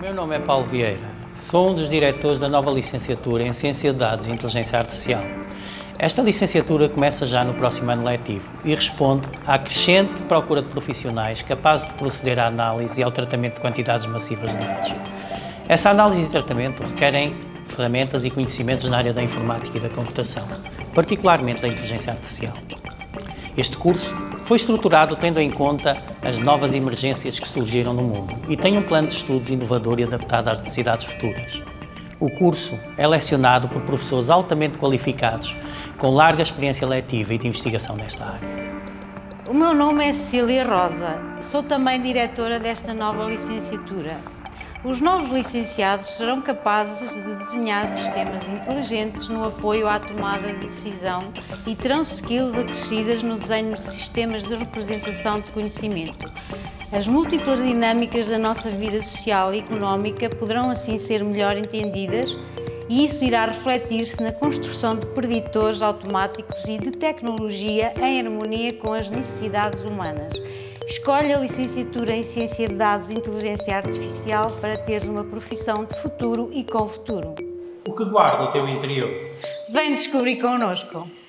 meu nome é Paulo Vieira. Sou um dos diretores da nova licenciatura em Ciência de Dados e Inteligência Artificial. Esta licenciatura começa já no próximo ano letivo e responde à crescente procura de profissionais capazes de proceder à análise e ao tratamento de quantidades massivas de dados. Essa análise e tratamento requerem ferramentas e conhecimentos na área da informática e da computação, particularmente da inteligência artificial. Este curso foi estruturado tendo em conta as novas emergências que surgiram no mundo e tem um plano de estudos inovador e adaptado às necessidades futuras. O curso é lecionado por professores altamente qualificados, com larga experiência letiva e de investigação nesta área. O meu nome é Cecília Rosa, sou também diretora desta nova licenciatura. Os novos licenciados serão capazes de desenhar sistemas inteligentes no apoio à tomada de decisão e terão skills acrescidas no desenho de sistemas de representação de conhecimento. As múltiplas dinâmicas da nossa vida social e económica poderão assim ser melhor entendidas e isso irá refletir-se na construção de preditores automáticos e de tecnologia em harmonia com as necessidades humanas. Escolhe a licenciatura em Ciência de Dados e Inteligência Artificial para teres uma profissão de futuro e com futuro. O que guarda o teu interior? Vem descobrir connosco!